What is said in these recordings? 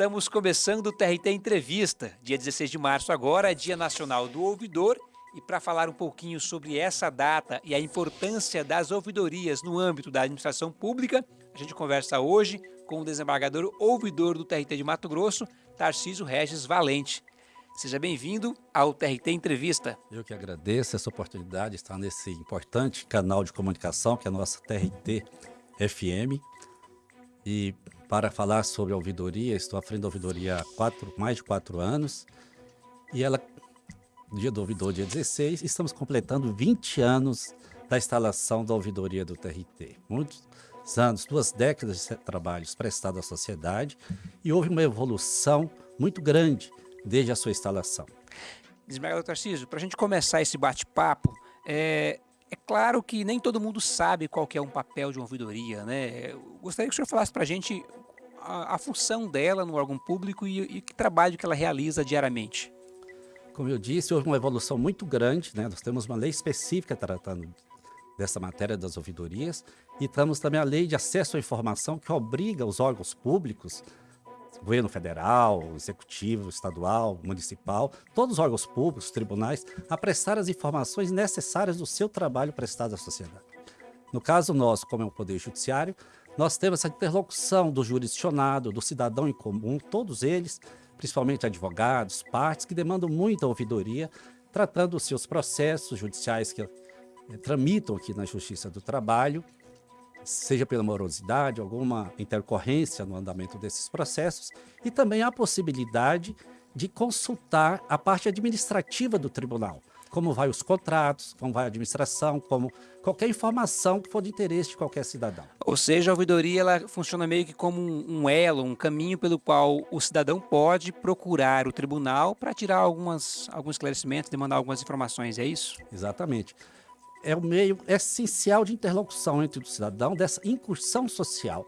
Estamos começando o TRT Entrevista. Dia 16 de março agora é Dia Nacional do Ouvidor e para falar um pouquinho sobre essa data e a importância das ouvidorias no âmbito da administração pública, a gente conversa hoje com o desembargador ouvidor do TRT de Mato Grosso, Tarcísio Regis Valente. Seja bem-vindo ao TRT Entrevista. Eu que agradeço essa oportunidade de estar nesse importante canal de comunicação que é a nossa TRT FM. E para falar sobre a ouvidoria. Estou à frente da ouvidoria há quatro, mais de quatro anos. E ela, dia do ouvidor, dia 16, estamos completando 20 anos da instalação da ouvidoria do TRT. Muitos anos, duas décadas de trabalhos prestados à sociedade e houve uma evolução muito grande desde a sua instalação. Desembargador Tarcísio, para a gente começar esse bate-papo, é, é claro que nem todo mundo sabe qual que é um papel de uma ouvidoria, né? Eu gostaria que o senhor falasse para a gente a, função dela no órgão público e, e que trabalho que ela realiza diariamente. Como eu disse, houve uma evolução muito grande, né? Nós temos uma lei específica tratando dessa matéria das ouvidorias e temos também a lei de acesso à informação que obriga os órgãos públicos, governo federal, executivo, estadual, municipal, todos os órgãos públicos, tribunais, a prestar as informações necessárias do seu trabalho prestado à sociedade. No caso nosso, como é o Poder Judiciário, nós temos essa interlocução do jurisdicionado, do cidadão em comum, todos eles, principalmente advogados, partes, que demandam muita ouvidoria, tratando os seus processos judiciais que é, tramitam aqui na Justiça do Trabalho, seja pela morosidade, alguma intercorrência no andamento desses processos, e também a possibilidade de consultar a parte administrativa do tribunal, como vai os contratos, como vai a administração, como qualquer informação que for de interesse de qualquer cidadão. Ou seja, a ouvidoria ela funciona meio que como um, elo, um caminho pelo qual o cidadão pode procurar o tribunal para tirar algumas, alguns esclarecimentos, demandar algumas informações, é isso? Exatamente. É o meio essencial de interlocução entre o cidadão, dessa incursão social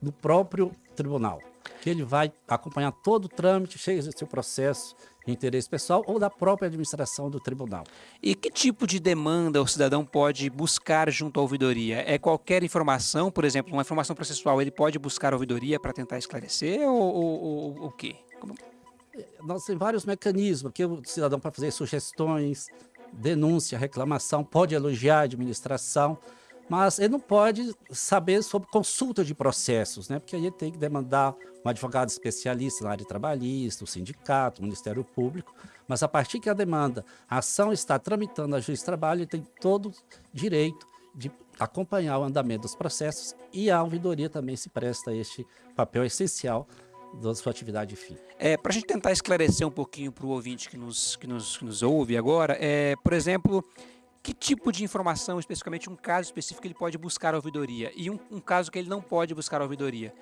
do próprio tribunal, que ele vai acompanhar todo o trâmite, cheio do seu processo, de interesse pessoal ou da própria administração do tribunal. E que tipo de demanda o cidadão pode buscar junto à ouvidoria? É qualquer informação, por exemplo, uma informação processual, ele pode buscar a ouvidoria para tentar esclarecer ou, ou, o quê? Como... Nós temos vários mecanismos que o cidadão pode fazer sugestões, denúncia, reclamação, pode elogiar a administração, mas ele não pode saber sobre consulta de processos, né? porque aí ele tem que demandar um advogado especialista na área trabalhista, o sindicato, o Ministério Público, mas a partir que a demanda, a ação está tramitando na Juiz de Trabalho, ele tem todo direito de acompanhar o andamento dos processos e a ouvidoria também se presta a este papel essencial da sua atividade fim. É, para a gente tentar esclarecer um pouquinho para o ouvinte que nos, que, nos, que nos ouve agora, é, por exemplo, que tipo de informação, especificamente um caso específico, ele pode buscar a ouvidoria e um, um caso que ele não pode buscar a ouvidoria.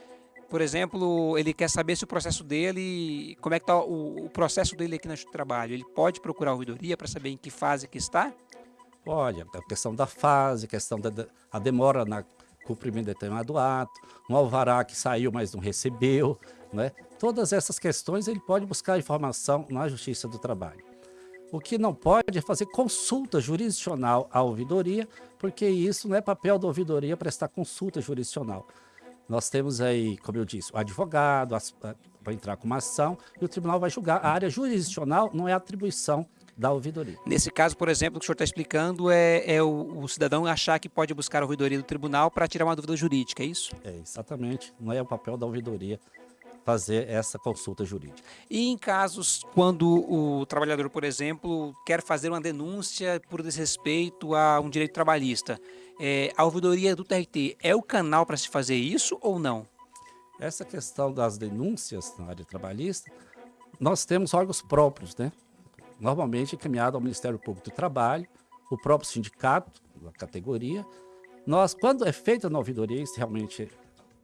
Por exemplo, ele quer saber se o processo dele, como é que está o, o, processo dele aqui no trabalho. Ele pode procurar a ouvidoria para saber em que fase que está? Olha, a questão da fase, a questão da a demora na cumprimento de determinado ato, um alvará que saiu, mas não recebeu, né? Todas essas questões ele pode buscar informação na Justiça do Trabalho. O que não pode é fazer consulta jurisdicional à ouvidoria, porque isso não é papel da ouvidoria prestar consulta jurisdicional. Nós temos aí, como eu disse, o advogado para entrar com uma ação e o tribunal vai julgar. A área jurisdicional não é atribuição da ouvidoria. Nesse caso, por exemplo, o que o senhor está explicando é, é o, o, cidadão achar que pode buscar a ouvidoria do tribunal para tirar uma dúvida jurídica, é isso? É, exatamente. Não é o papel da ouvidoria fazer essa consulta jurídica. E em casos quando o trabalhador, por exemplo, quer fazer uma denúncia por desrespeito a um direito trabalhista, é, a ouvidoria do TRT é o canal para se fazer isso ou não? Essa questão das denúncias na área trabalhista, nós temos órgãos próprios, né? Normalmente encaminhado ao Ministério Público do Trabalho, o próprio sindicato, a categoria. Nós, quando é feita a ouvidoria, isso realmente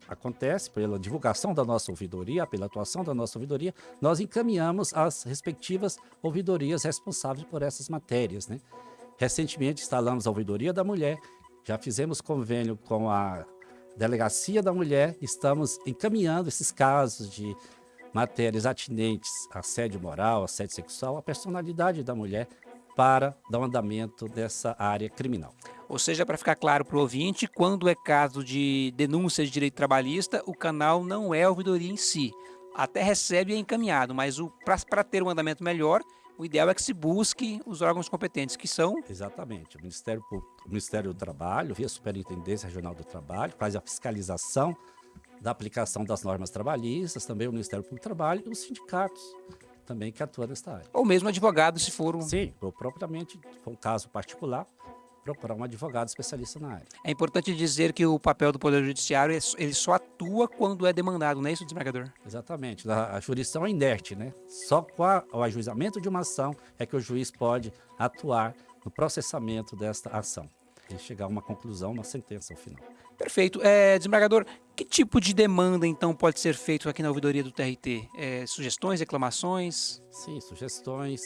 acontece pela divulgação da nossa ouvidoria, pela atuação da nossa ouvidoria, nós encaminhamos as respectivas ouvidorias responsáveis por essas matérias. Né? Recentemente instalamos a ouvidoria da mulher, já fizemos convênio com a Delegacia da Mulher, estamos encaminhando esses casos de matérias atinentes a assédio moral, assédio sexual, a personalidade da mulher para dar um andamento dessa área criminal. Ou seja, para ficar claro para o ouvinte, quando é caso de denúncia de direito trabalhista, o canal não é a ouvidoria em si. até recebe e é encaminhado, mas para ter um andamento melhor, o ideal é que se busque os órgãos competentes, que são... Exatamente. O Ministério, o Ministério do Trabalho, via Superintendência Regional do Trabalho, faz a fiscalização da aplicação das normas trabalhistas, também o Ministério Público do Trabalho e os sindicatos também que atuam nesta área. Ou mesmo advogado, se for um... Sim, ou propriamente, for um caso particular, procurar um advogado especialista na área. É importante dizer que o papel do Poder Judiciário, é ele só atua quando é demandado, não é isso, desembargador? Exatamente. A, a jurisdição é inerte, né? Só com a, o ajuizamento de uma ação é que o juiz pode atuar no processamento desta ação e chegar a uma conclusão, uma sentença ao final. Perfeito. É, desembargador, que tipo de demanda, então, pode ser feito aqui na ouvidoria do TRT? É, sugestões, reclamações? Sim, sugestões.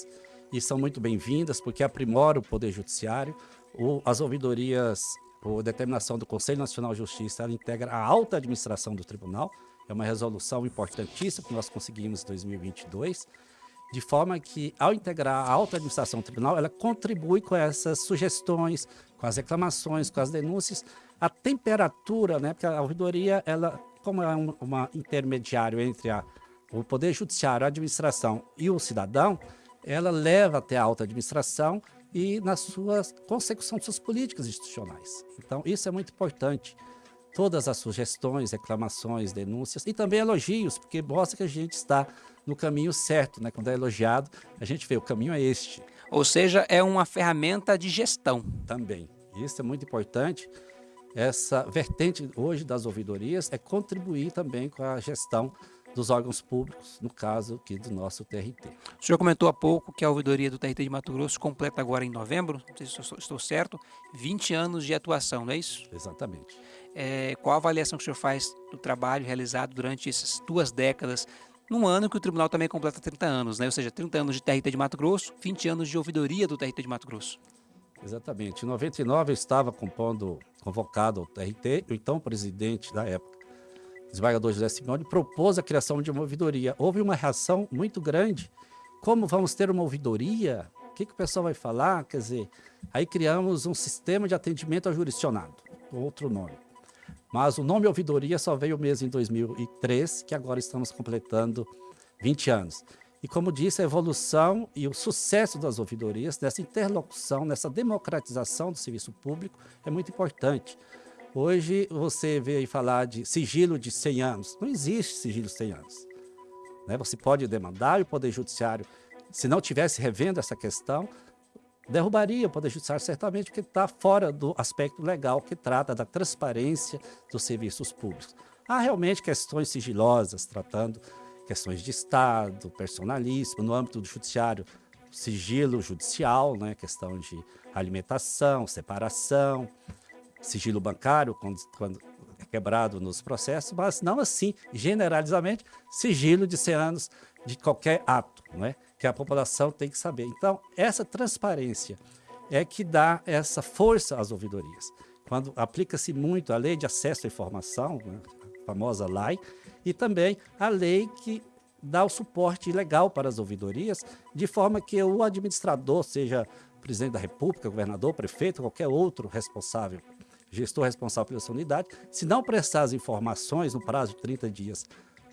E são muito bem-vindas, porque aprimora o Poder Judiciário. O, as ouvidorias, por determinação do Conselho Nacional de Justiça, ela integra a alta administração do tribunal. É uma resolução importantíssima que nós conseguimos em 2022 de forma que, ao integrar a alta administração do tribunal, ela contribui com essas sugestões, com as reclamações, com as denúncias, a temperatura, né, porque a ouvidoria, ela, como é um, uma intermediário entre a, o poder judiciário, a administração e o cidadão, ela leva até a alta administração e na sua consecução de suas políticas institucionais. Então, isso é muito importante. Todas as sugestões, reclamações, denúncias e também elogios, porque mostra que a gente está no caminho certo, né? Quando é elogiado, a gente vê o caminho é este. Ou seja, é uma ferramenta de gestão. Também. Isso é muito importante. Essa vertente hoje das ouvidorias é contribuir também com a gestão dos órgãos públicos, no caso aqui do nosso TRT. O senhor comentou há pouco que a ouvidoria do TRT de Mato Grosso completa agora em novembro, não sei se estou certo, 20 anos de atuação, não é isso? Exatamente. É, qual a avaliação que o senhor faz do trabalho realizado durante essas duas décadas, num ano que o tribunal também completa 30 anos, né? ou seja, 30 anos de TRT de Mato Grosso, 20 anos de ouvidoria do TRT de Mato Grosso? Exatamente. Em 99 eu estava compondo, convocado ao TRT, o então presidente da época, desembargador José Simeone, propôs a criação de uma ouvidoria. Houve uma reação muito grande. Como vamos ter uma ouvidoria? O que, que o pessoal vai falar? Quer dizer, aí criamos um sistema de atendimento ao jurisdicionado, outro nome. Mas o nome ouvidoria só veio mesmo em 2003, que agora estamos completando 20 anos. E como disse, a evolução e o sucesso das ouvidorias, nessa interlocução, nessa democratização do serviço público, é muito importante. Hoje você vê falar de sigilo de 100 anos. Não existe sigilo de 100 anos. Né? Você pode demandar o Poder Judiciário, se não tivesse revendo essa questão, derrubaria o Poder Judiciário certamente porque está fora do aspecto legal que trata da transparência dos serviços públicos. Há realmente questões sigilosas, tratando questões de Estado, personalismo, no âmbito do judiciário, sigilo judicial, né, questão de alimentação, separação, sigilo bancário, quando, quando é quebrado nos processos, mas não assim, generalizamente, sigilo de 100 anos de qualquer ato, não é? que a população tem que saber. Então, essa transparência é que dá essa força às ouvidorias. Quando aplica-se muito a lei de acesso à informação, né, a famosa LAI, e também a lei que dá o suporte legal para as ouvidorias, de forma que o administrador, seja presidente da república, governador, prefeito, qualquer outro responsável, gestor responsável pela sua unidade, se não prestar as informações no prazo de 30 dias,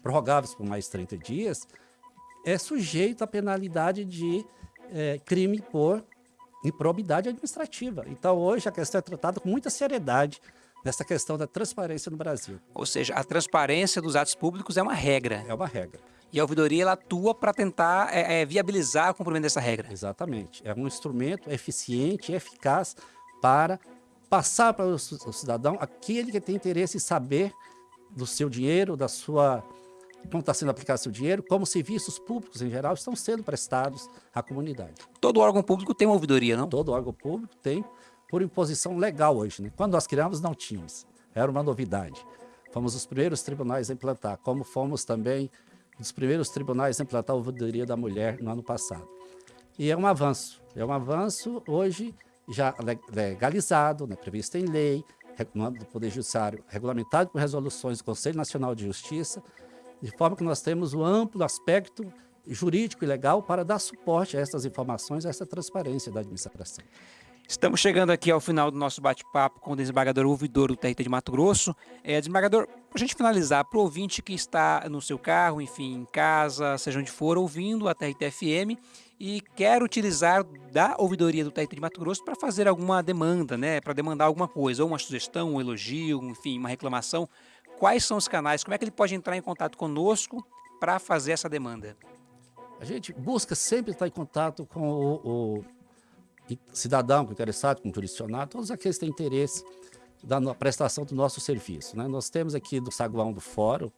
prorrogáveis por mais 30 dias, é sujeito à penalidade de é, crime por improbidade administrativa. Então, hoje, a questão é tratada com muita seriedade nessa questão da transparência no Brasil. Ou seja, a transparência dos atos públicos é uma regra. É uma regra. E a ouvidoria ela atua para tentar é, é, viabilizar o cumprimento dessa regra. Exatamente. É um instrumento eficiente e eficaz para passar para o cidadão aquele que tem interesse em saber do seu dinheiro, da sua como está sendo aplicado seu dinheiro, como serviços públicos em geral estão sendo prestados à comunidade. Todo órgão público tem uma ouvidoria, não? Todo órgão público tem, por imposição legal hoje. Né? Quando nós criamos, não tínhamos. Era uma novidade. Fomos os primeiros tribunais a implantar, como fomos também os primeiros tribunais a implantar a ouvidoria da mulher no ano passado. E é um avanço. É um avanço hoje já legalizado, né, previsto em lei, do Poder Judiciário, regulamentado por resoluções do Conselho Nacional de Justiça, de forma que nós temos um amplo aspecto jurídico e legal para dar suporte a essas informações, a essa transparência da administração. Estamos chegando aqui ao final do nosso bate-papo com o desembargador ouvidor do TRT de Mato Grosso. É, desembargador, para a gente finalizar, para o ouvinte que está no seu carro, enfim, em casa, seja onde for, ouvindo a TRT FM e quer utilizar da ouvidoria do TRT de Mato Grosso para fazer alguma demanda, né, para demandar alguma coisa, ou uma sugestão, um elogio, enfim, uma reclamação, quais são os canais, como é que ele pode entrar em contato conosco para fazer essa demanda? A gente busca sempre estar em contato com o, o cidadão interessado, com jurisdicionado, todos aqueles que têm interesse da prestação do nosso serviço. Né? Nós temos aqui do saguão do fórum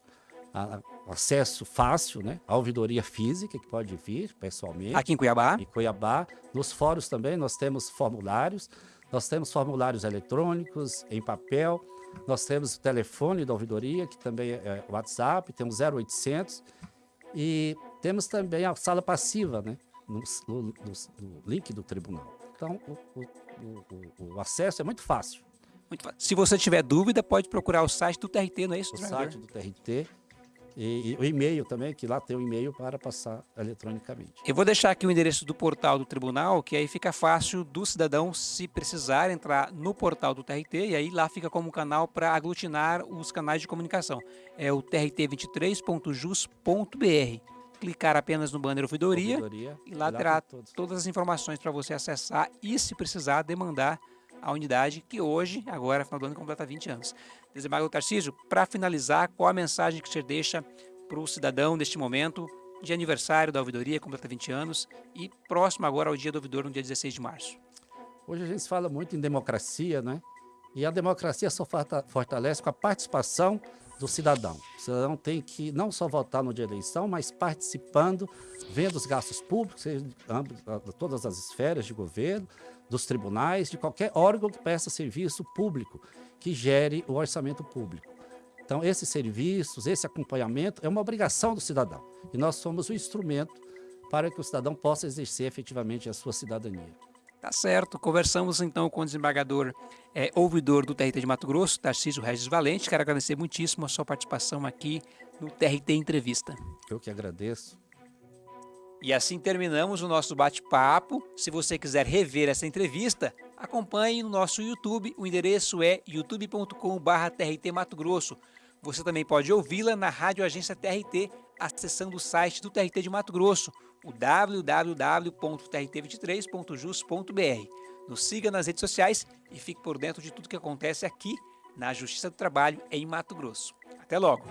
a, acesso fácil né? à ouvidoria física, que pode vir pessoalmente. Aqui em Cuiabá? Em Cuiabá. Nos fóruns também nós temos formulários, nós temos formulários eletrônicos, em papel, nós temos o telefone da ouvidoria, que também é o WhatsApp, temos 0800, e temos também a sala passiva, né? no, no, no, link do tribunal. Então, o, o, o, acesso é muito fácil. muito fácil. Se você tiver dúvida, pode procurar o site do TRT, não é isso? O site do TRT. E, e, o e-mail também, que lá tem o e-mail para passar eletronicamente. Eu vou deixar aqui o endereço do portal do tribunal, que aí fica fácil do cidadão, se precisar, entrar no portal do TRT, e aí lá fica como canal para aglutinar os canais de comunicação. É o trt23.jus.br clicar apenas no banner ouvidoria, ouvidoria e lá terá todas as informações para você acessar e, se precisar, demandar a unidade que hoje, agora, final do ano, completa 20 anos. Desembargador Tarcísio, para finalizar, qual a mensagem que você deixa para o cidadão neste momento de aniversário da ouvidoria, completa 20 anos, e próximo agora ao dia do ouvidor, no dia 16 de março? Hoje a gente fala muito em democracia, né? E a democracia só fortalece com a participação do cidadão. O cidadão tem que não só votar no dia da eleição, mas participando, vendo os gastos públicos, todas as esferas de governo, dos tribunais, de qualquer órgão que presta serviço público, que gere o orçamento público. Então, esses serviços, esse acompanhamento é uma obrigação do cidadão. E nós somos o instrumento para que o cidadão possa exercer efetivamente a sua cidadania. Tá certo. Conversamos então com o desembargador é, ouvidor do TRT de Mato Grosso, Tarcísio Regis Valente. Quero agradecer muitíssimo a sua participação aqui no TRT Entrevista. Eu que agradeço. E assim terminamos o nosso bate-papo. Se você quiser rever essa entrevista, acompanhe no nosso YouTube. O endereço é youtube.com.br Mato Grosso. Você também pode ouvi-la na Rádio Agência TRT, acessando o site do TRT de Mato Grosso o www.trt23.jus.br. Nos siga nas redes sociais e fique por dentro de tudo que acontece aqui na Justiça do Trabalho em Mato Grosso. Até logo!